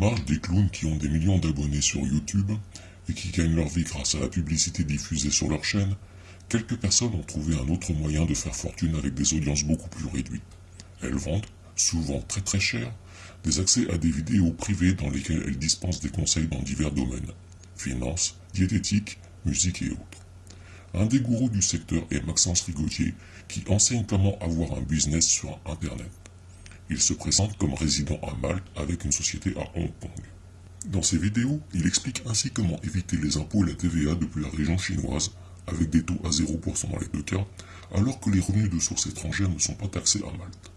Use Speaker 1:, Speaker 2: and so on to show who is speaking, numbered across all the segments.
Speaker 1: jeunes qui ont des millions d'abonnés sur YouTube et qui gagnent leur vie grâce à la publicité diffusée sur leur chaîne, quelques personnes ont trouvé un autre moyen de faire fortune avec des audiences beaucoup plus réduites. Elles vendent, souvent très très cher, des accès à des vidéos privées dans lesquelles elles dispensent des conseils dans divers domaines, finance, diététique, musique et autres. Un des gourous du secteur est Maxence Rigotier, qui enseigne comment avoir un business sur Internet. Il se présente comme résident à Malte avec une société à Hong Kong. Dans ses vidéos, il explique ainsi comment éviter les impôts et la TVA depuis la région chinoise, avec des taux à 0% dans les deux cas, alors que les revenus de sources étrangères ne sont pas taxés à Malte.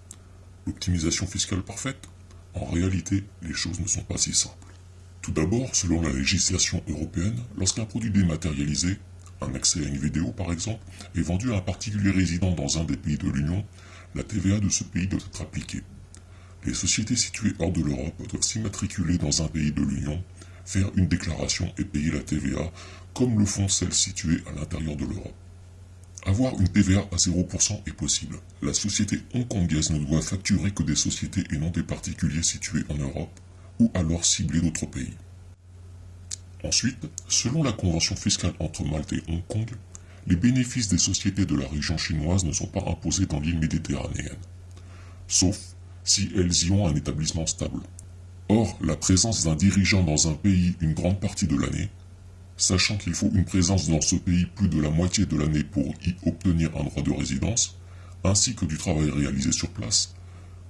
Speaker 1: L'optimisation fiscale parfaite En réalité, les choses ne sont pas si simples. Tout d'abord, selon la législation européenne, lorsqu'un produit dématérialisé, un accès à une vidéo par exemple, est vendu à un particulier résident dans un des pays de l'Union, la TVA de ce pays doit être appliquée. Les sociétés situées hors de l'Europe doivent s'immatriculer dans un pays de l'Union, faire une déclaration et payer la TVA, comme le font celles situées à l'intérieur de l'Europe. Avoir une TVA à 0% est possible. La société hongkongaise ne doit facturer que des sociétés et non des particuliers situés en Europe, ou alors cibler d'autres pays. Ensuite, selon la convention fiscale entre Malte et Hong Kong, les bénéfices des sociétés de la région chinoise ne sont pas imposés dans l'île méditerranéenne, sauf si elles y ont un établissement stable. Or, la présence d'un dirigeant dans un pays une grande partie de l'année, sachant qu'il faut une présence dans ce pays plus de la moitié de l'année pour y obtenir un droit de résidence, ainsi que du travail réalisé sur place,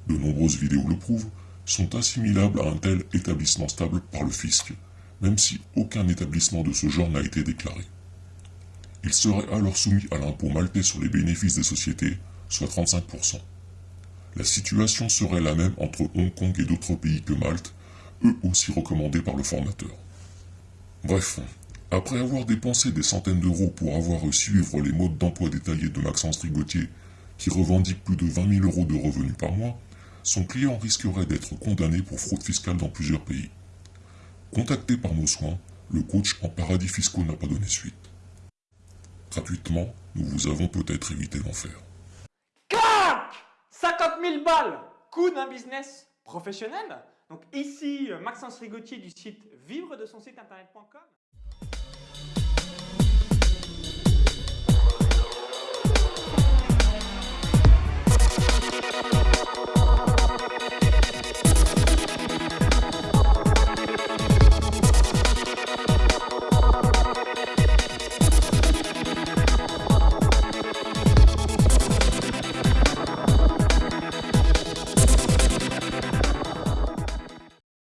Speaker 1: de nombreuses vidéos le prouvent, sont assimilables à un tel établissement stable par le fisc, même si aucun établissement de ce genre n'a été déclaré. Il serait alors soumis à l'impôt maltais sur les bénéfices des sociétés, soit 35%. La situation serait la même entre Hong Kong et d'autres pays que Malte, eux aussi recommandés par le formateur. Bref, après avoir dépensé des centaines d'euros pour avoir suivre les modes d'emploi détaillés de Maxence Rigotier, qui revendique plus de 20 000 euros de revenus par mois, son client risquerait d'être condamné pour fraude fiscale dans plusieurs pays. Contacté par nos soins, le coach en paradis fiscaux n'a pas donné suite. Gratuitement, nous vous avons peut-être évité l'enfer.
Speaker 2: 50 000 balles Coût d'un business professionnel Donc ici, Maxence Rigotier du site vivre de son site internet.com.